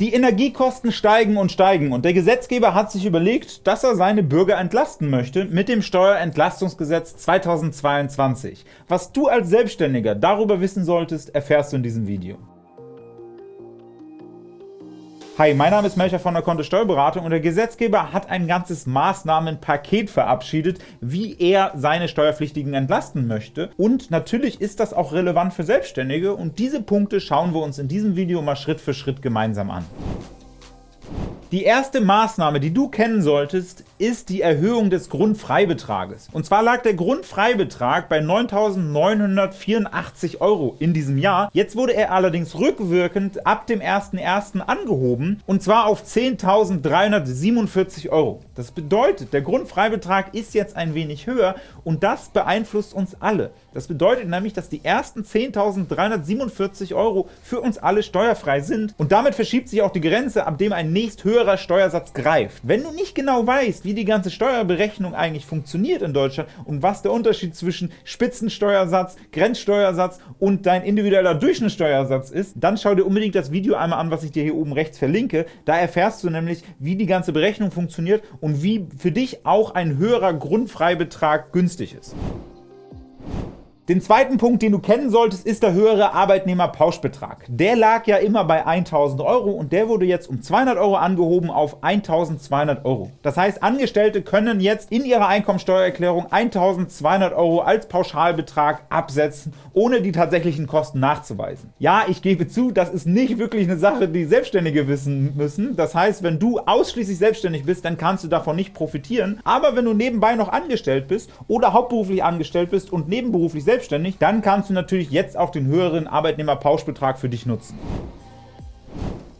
Die Energiekosten steigen und steigen, und der Gesetzgeber hat sich überlegt, dass er seine Bürger entlasten möchte mit dem Steuerentlastungsgesetz 2022. Was du als Selbstständiger darüber wissen solltest, erfährst du in diesem Video. Hi, mein Name ist Melcher von der Kontist Steuerberatung und der Gesetzgeber hat ein ganzes Maßnahmenpaket verabschiedet, wie er seine Steuerpflichtigen entlasten möchte. Und natürlich ist das auch relevant für Selbstständige und diese Punkte schauen wir uns in diesem Video mal Schritt für Schritt gemeinsam an. Die erste Maßnahme, die du kennen solltest, ist die Erhöhung des Grundfreibetrages. Und zwar lag der Grundfreibetrag bei 9.984 € in diesem Jahr. Jetzt wurde er allerdings rückwirkend ab dem 01.01. angehoben, und zwar auf 10.347 €. Das bedeutet, der Grundfreibetrag ist jetzt ein wenig höher, und das beeinflusst uns alle. Das bedeutet nämlich, dass die ersten 10.347 € für uns alle steuerfrei sind, und damit verschiebt sich auch die Grenze, ab dem ein nächst höherer Steuersatz greift. Wenn du nicht genau weißt, wie die ganze Steuerberechnung eigentlich funktioniert in Deutschland und was der Unterschied zwischen Spitzensteuersatz, Grenzsteuersatz und dein individueller Durchschnittssteuersatz ist, dann schau dir unbedingt das Video einmal an, was ich dir hier oben rechts verlinke. Da erfährst du nämlich, wie die ganze Berechnung funktioniert und wie für dich auch ein höherer Grundfreibetrag günstig ist. Den zweiten Punkt, den du kennen solltest, ist der höhere Arbeitnehmerpauschbetrag. Der lag ja immer bei 1.000 € und der wurde jetzt um 200 € angehoben auf 1.200 €. Das heißt, Angestellte können jetzt in ihrer Einkommensteuererklärung 1.200 € als Pauschalbetrag absetzen, ohne die tatsächlichen Kosten nachzuweisen. Ja, ich gebe zu, das ist nicht wirklich eine Sache, die Selbstständige wissen müssen. Das heißt, wenn du ausschließlich selbstständig bist, dann kannst du davon nicht profitieren. Aber wenn du nebenbei noch angestellt bist oder hauptberuflich angestellt bist und nebenberuflich selbstständig selbstständig, dann kannst du natürlich jetzt auch den höheren Arbeitnehmerpauschbetrag für dich nutzen.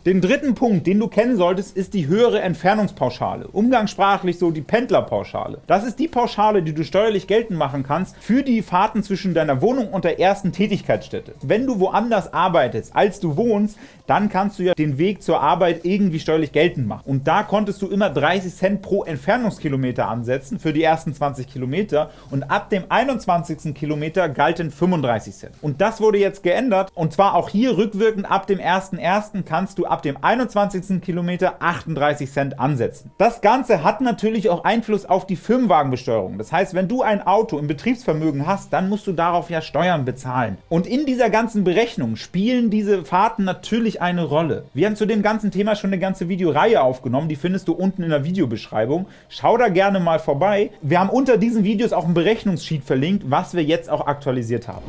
Den dritten Punkt, den du kennen solltest, ist die höhere Entfernungspauschale, umgangssprachlich so die Pendlerpauschale. Das ist die Pauschale, die du steuerlich geltend machen kannst für die Fahrten zwischen deiner Wohnung und der ersten Tätigkeitsstätte. Wenn du woanders arbeitest, als du wohnst, dann kannst du ja den Weg zur Arbeit irgendwie steuerlich geltend machen. Und da konntest du immer 30 Cent pro Entfernungskilometer ansetzen für die ersten 20 Kilometer und ab dem 21. Kilometer galten 35 Cent. Und das wurde jetzt geändert und zwar auch hier rückwirkend ab dem 1.1. kannst du ab ab dem 21. Kilometer 38 Cent ansetzen. Das Ganze hat natürlich auch Einfluss auf die Firmenwagenbesteuerung. Das heißt, wenn du ein Auto im Betriebsvermögen hast, dann musst du darauf ja Steuern bezahlen. Und in dieser ganzen Berechnung spielen diese Fahrten natürlich eine Rolle. Wir haben zu dem ganzen Thema schon eine ganze Videoreihe aufgenommen, die findest du unten in der Videobeschreibung. Schau da gerne mal vorbei. Wir haben unter diesen Videos auch ein Berechnungssheet verlinkt, was wir jetzt auch aktualisiert haben.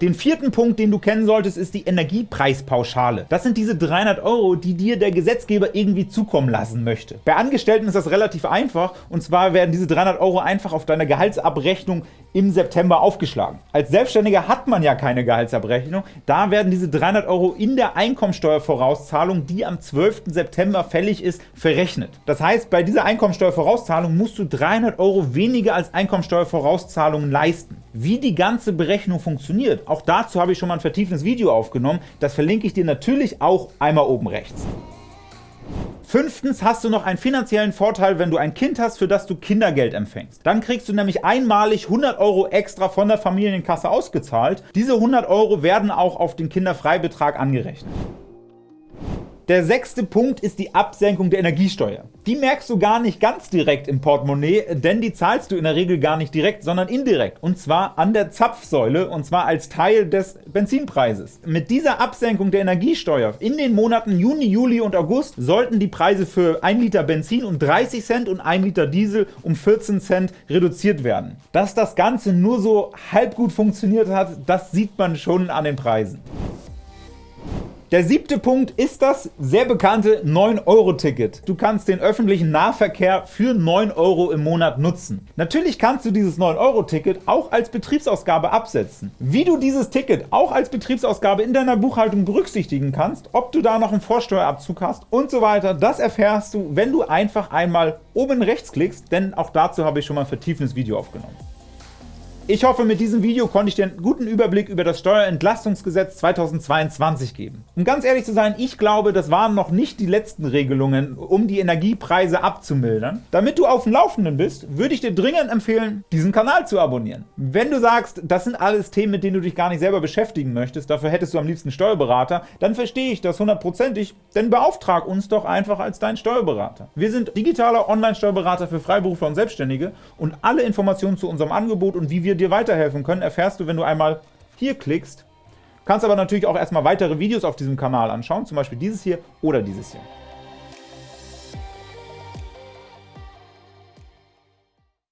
Den vierten Punkt, den du kennen solltest, ist die Energiepreispauschale. Das sind diese 300 €, die dir der Gesetzgeber irgendwie zukommen lassen möchte. Bei Angestellten ist das relativ einfach, und zwar werden diese 300 € einfach auf deiner Gehaltsabrechnung im September aufgeschlagen. Als Selbstständiger hat man ja keine Gehaltsabrechnung, da werden diese 300 € in der Einkommensteuervorauszahlung, die am 12. September fällig ist, verrechnet. Das heißt, bei dieser Einkommensteuervorauszahlung musst du 300 € weniger als Einkommensteuervorauszahlungen leisten. Wie die ganze Berechnung funktioniert, auch dazu habe ich schon mal ein vertiefendes Video aufgenommen. Das verlinke ich dir natürlich auch einmal oben rechts. Fünftens hast du noch einen finanziellen Vorteil, wenn du ein Kind hast, für das du Kindergeld empfängst. Dann kriegst du nämlich einmalig 100 € extra von der Familienkasse ausgezahlt. Diese 100 € werden auch auf den Kinderfreibetrag angerechnet. Der sechste Punkt ist die Absenkung der Energiesteuer. Die merkst du gar nicht ganz direkt im Portemonnaie, denn die zahlst du in der Regel gar nicht direkt, sondern indirekt, und zwar an der Zapfsäule, und zwar als Teil des Benzinpreises. Mit dieser Absenkung der Energiesteuer in den Monaten Juni, Juli und August sollten die Preise für 1 Liter Benzin um 30 Cent und 1 Liter Diesel um 14 Cent reduziert werden. Dass das Ganze nur so halb gut funktioniert hat, das sieht man schon an den Preisen. Der siebte Punkt ist das sehr bekannte 9-Euro-Ticket. Du kannst den öffentlichen Nahverkehr für 9 € im Monat nutzen. Natürlich kannst du dieses 9-Euro-Ticket auch als Betriebsausgabe absetzen. Wie du dieses Ticket auch als Betriebsausgabe in deiner Buchhaltung berücksichtigen kannst, ob du da noch einen Vorsteuerabzug hast und so weiter, das erfährst du, wenn du einfach einmal oben rechts klickst, denn auch dazu habe ich schon mal ein vertiefendes Video aufgenommen. Ich hoffe, mit diesem Video konnte ich dir einen guten Überblick über das Steuerentlastungsgesetz 2022 geben. Um ganz ehrlich zu sein, ich glaube, das waren noch nicht die letzten Regelungen, um die Energiepreise abzumildern. Damit du auf dem Laufenden bist, würde ich dir dringend empfehlen, diesen Kanal zu abonnieren. Wenn du sagst, das sind alles Themen, mit denen du dich gar nicht selber beschäftigen möchtest, dafür hättest du am liebsten Steuerberater, dann verstehe ich das hundertprozentig, denn beauftrag uns doch einfach als dein Steuerberater. Wir sind digitaler Online-Steuerberater für Freiberufler und Selbstständige und alle Informationen zu unserem Angebot und wie wir dir weiterhelfen können, erfährst du, wenn du einmal hier klickst. Kannst aber natürlich auch erstmal weitere Videos auf diesem Kanal anschauen, zum Beispiel dieses hier oder dieses hier.